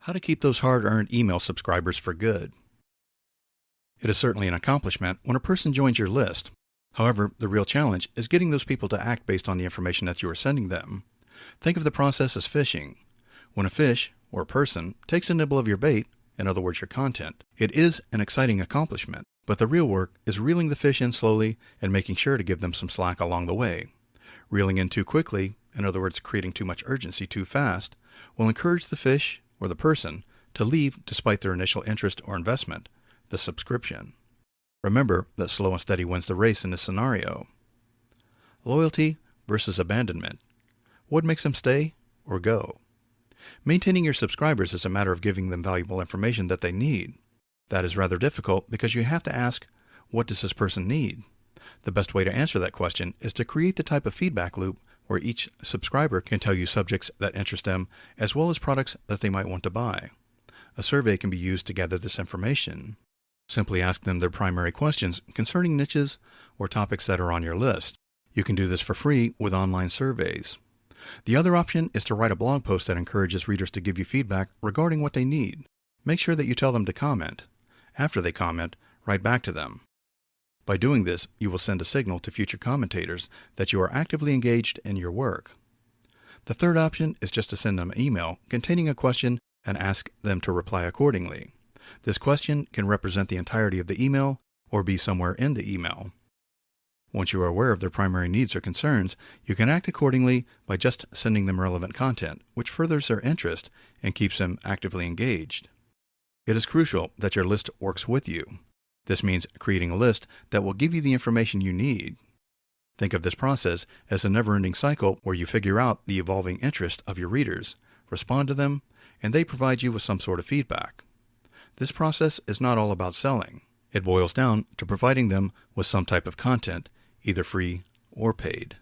how to keep those hard earned email subscribers for good. It is certainly an accomplishment when a person joins your list. However, the real challenge is getting those people to act based on the information that you are sending them. Think of the process as fishing. When a fish, or a person, takes a nibble of your bait, in other words, your content, it is an exciting accomplishment, but the real work is reeling the fish in slowly and making sure to give them some slack along the way. Reeling in too quickly, in other words, creating too much urgency too fast, will encourage the fish, or the person, to leave despite their initial interest or investment, the subscription. Remember that slow and steady wins the race in this scenario. Loyalty versus abandonment. What makes them stay or go? Maintaining your subscribers is a matter of giving them valuable information that they need. That is rather difficult because you have to ask, what does this person need? The best way to answer that question is to create the type of feedback loop where each subscriber can tell you subjects that interest them as well as products that they might want to buy. A survey can be used to gather this information. Simply ask them their primary questions concerning niches or topics that are on your list. You can do this for free with online surveys. The other option is to write a blog post that encourages readers to give you feedback regarding what they need. Make sure that you tell them to comment. After they comment, write back to them. By doing this, you will send a signal to future commentators that you are actively engaged in your work. The third option is just to send them an email containing a question and ask them to reply accordingly. This question can represent the entirety of the email or be somewhere in the email. Once you are aware of their primary needs or concerns, you can act accordingly by just sending them relevant content, which furthers their interest and keeps them actively engaged. It is crucial that your list works with you. This means creating a list that will give you the information you need. Think of this process as a never-ending cycle where you figure out the evolving interest of your readers, respond to them, and they provide you with some sort of feedback. This process is not all about selling. It boils down to providing them with some type of content, either free or paid.